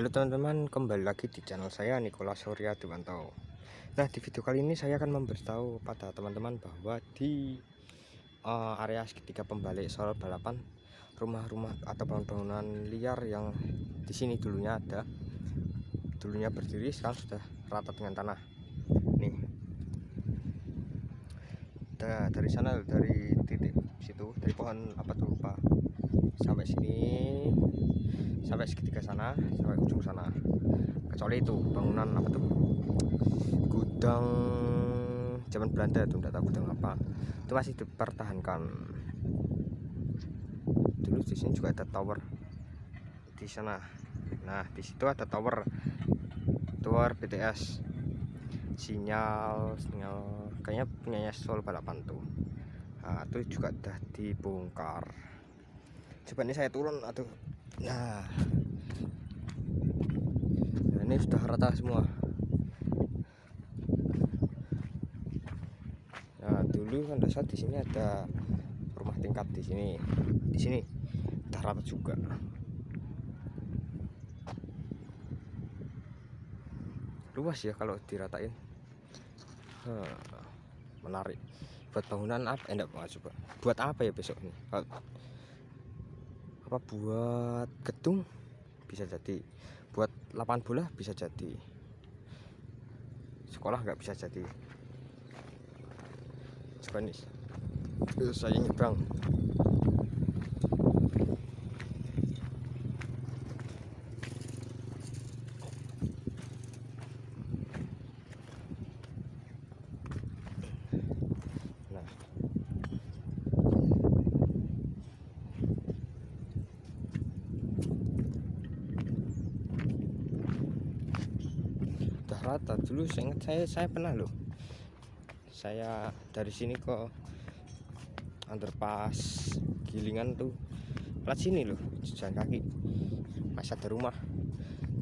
Halo teman-teman, kembali lagi di channel saya Nikola Surya Dewanto. Nah, di video kali ini saya akan memberitahu pada teman-teman bahwa di uh, area segitiga pembalik soal balapan rumah-rumah atau bangunan liar yang di sini dulunya ada, dulunya berdiri sekarang sudah rata dengan tanah. Nih, da dari sana dari titik situ dari pohon apa tuh lupa sampai sini sampai segitiga sana sampai ujung sana. Kecuali itu bangunan apa tuh? Gudang zaman Belanda itu tidak tahu gudang apa. Itu masih dipertahankan. Dulu di sini juga ada tower di sana. Nah di situ ada tower. Tower BTS sinyal sinyal kayaknya punyanya Sol balapan tuh. Nah, itu juga udah dibongkar. Coba ini saya turun atau nah, nah ini sudah rata semua. Nah dulu kan dasar di sini ada rumah tingkat di sini. Di sini udah rata juga. Luas ya kalau diratain. Hmm, menarik. Buat bangunan apa? Enggak eh, coba. Buat apa ya besok ini apa buat gedung bisa jadi buat lapangan bola bisa jadi sekolah nggak bisa jadi. Coba nih saya nyebrang rata dulu saya ingat saya saya pernah loh. Saya dari sini ke underpass gilingan tuh plat sini loh jalan kaki masih ada rumah.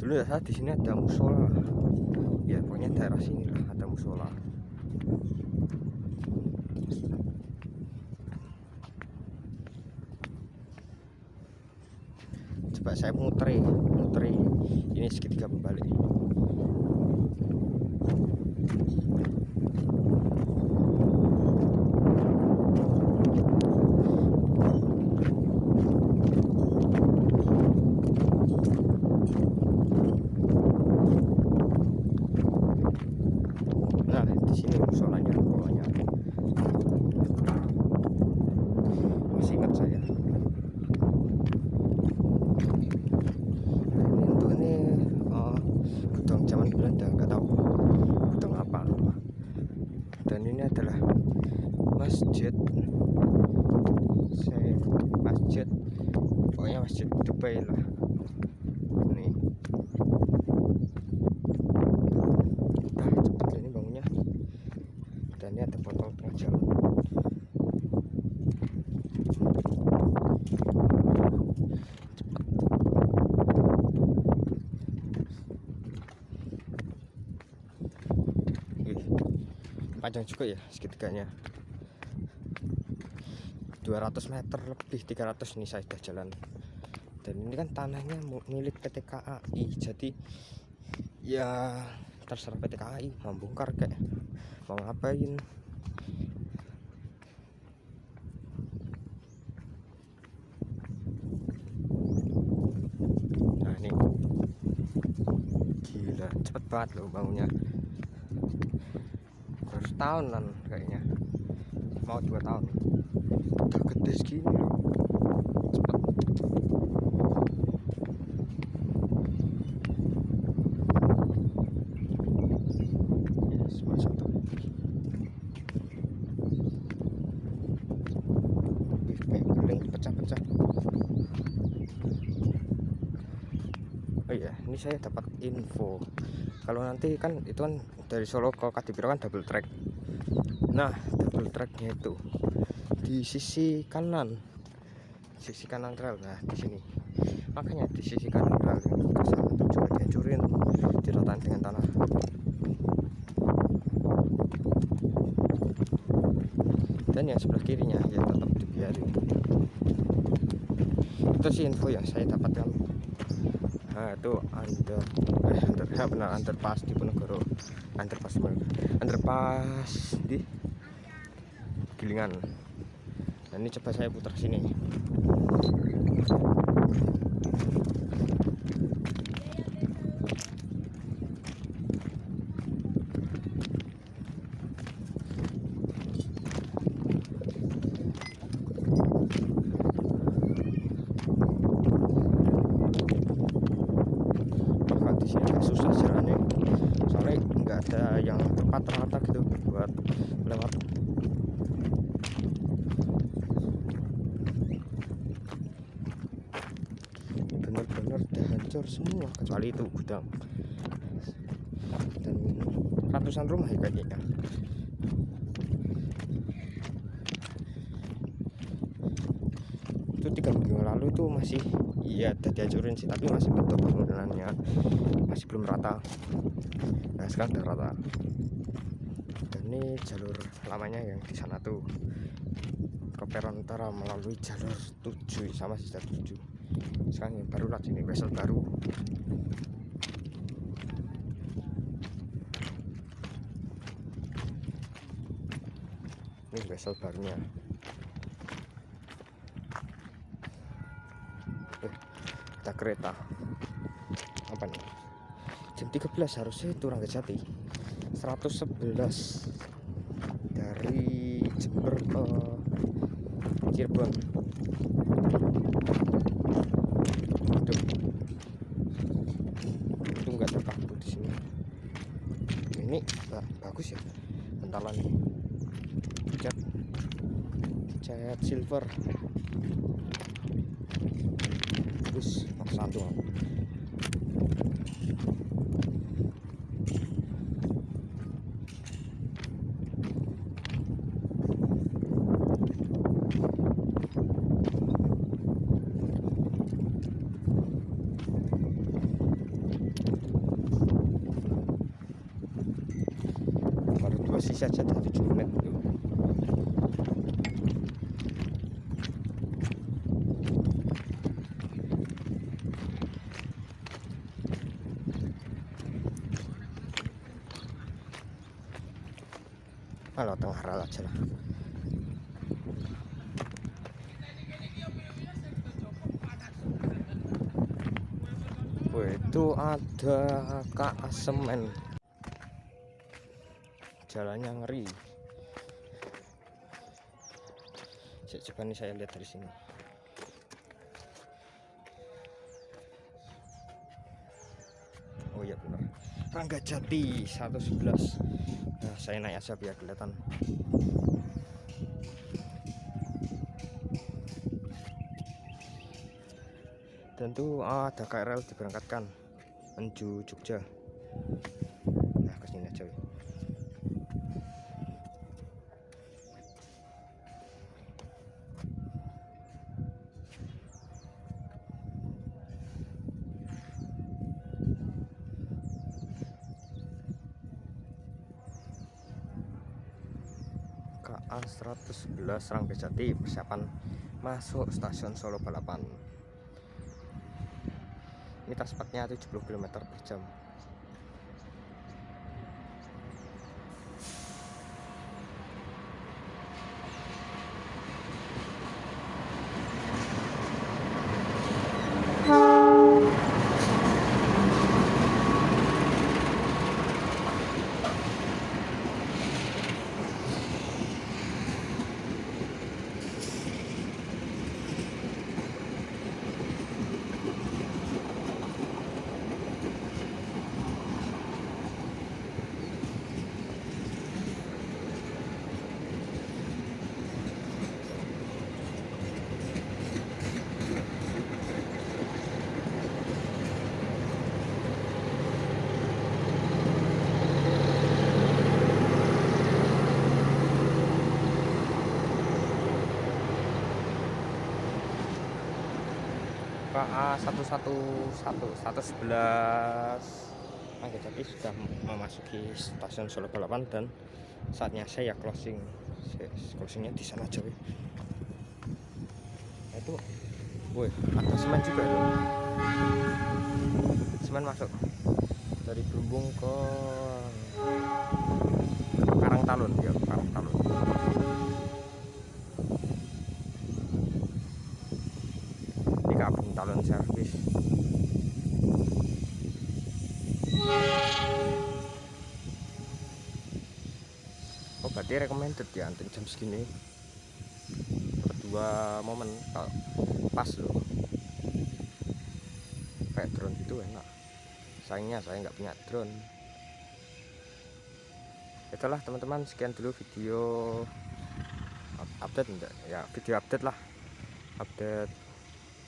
Dulu ya di sini ada musola. Ya pokoknya daerah sini lah ada musola. Coba saya muteri muteri ini segitiga kembali masjid saya masjid pokoknya masjid Dubai lah ini udah cepet ini bangunnya dan ini ada botol tengah jalan panjang juga ya segitiganya. 200 meter lebih 300 nih saya sudah jalan. Dan ini kan tanahnya milik PT KAI jadi ya terserah PT KAI mau bongkar kayak mau ngapain. Nah ini. Gila cepet banget loh bangunnya harus tahunan kayaknya. Mau dua tahun. Udah gede segini. Loh cepet. Yes masuk tuh. Kayak pecah-pecah. Oh iya ini saya dapat info kalau nanti kan itu kan dari Solo ke Kadipiro kan double track. Nah double tracknya itu di sisi kanan. Sisi kanan rel nah di sini. Makanya di sisi kanan rel yang itu juga dihancurin diratakan dengan tanah. Dan yang sebelah kirinya ya tetap dibiarin. Itu sih info yang saya dapatkan nah itu under eh under ya benar underpass di Ponegoro. Underpass underpass di Gilingan. Nah ini coba saya putar sini di sini agak susah jalannya soalnya nggak ada yang tepat rata gitu buat lewat. Bener-bener udah hancur semua kecuali itu gudang. Dan ratusan rumah ya kayaknya itu tiga minggu lalu itu masih iya udah dihancurin sih tapi masih bentuk bangunannya masih belum rata. Nah sekarang udah rata. Dan ini jalur lamanya yang di sana tuh. Ke peron utara melalui jalur 7 sama sisa 7 sekarang yang baru lagi ini vessel baru. Ini vessel barunya ada kereta. Apa nih? Jam 13 harusnya itu Ranggajati 111 dari Jember ke Cirebon. Aduh. itu enggak terpaku di sini. Ini bah, bagus ya. Bentalan cat cat silver bagus nomor satu baru dua sisi aja dari 7 menit tuh. Kalau tengah lah. Wih, itu ada kak semen. Jalannya ngeri. Coba nih saya lihat dari sini. Rangga Jati 111. Nah, saya naik aja biar kelihatan. Tentu ah, ada KRL diberangkatkan menuju Jogja. Nah, ke sini aja. 111 Ranggajati persiapan masuk stasiun Solo Balapan. Ini cepatnya 70 km per jam KA 111 111 Ranggajati sudah memasuki stasiun Solo Balapan dan saatnya saya closing. Closingnya di sana weh. Nah, itu woi ada semen juga itu. Semen masuk dari Bumbung ke Karang Talun ya Karang Talun Talun Servis oh berarti recommended ya untuk jam segini. Dua momen pas loh. Kayak drone itu enak. Sayangnya saya nggak punya drone. Itulah teman-teman sekian dulu video update ya video update lah. Update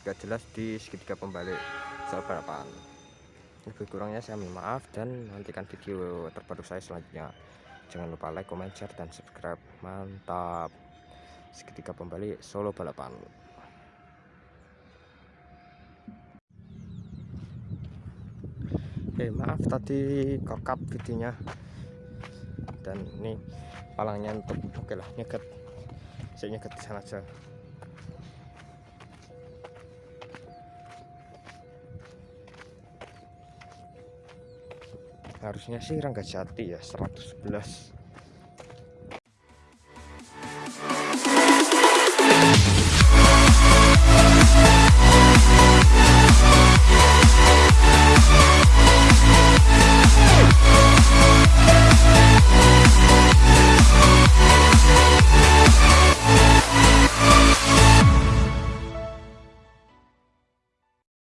gak jelas di segitiga pembalik balapan. Lebih kurangnya saya minta maaf dan nantikan video terbaru saya selanjutnya. Jangan lupa like comment share dan subscribe. Mantap. Segitiga pembalik solo balapan. Oke maaf tadi kokap videonya. Dan ini palangnya untuk oke lah nyeget saya nyeget di sana aja harusnya sih Rangga Jati ya 111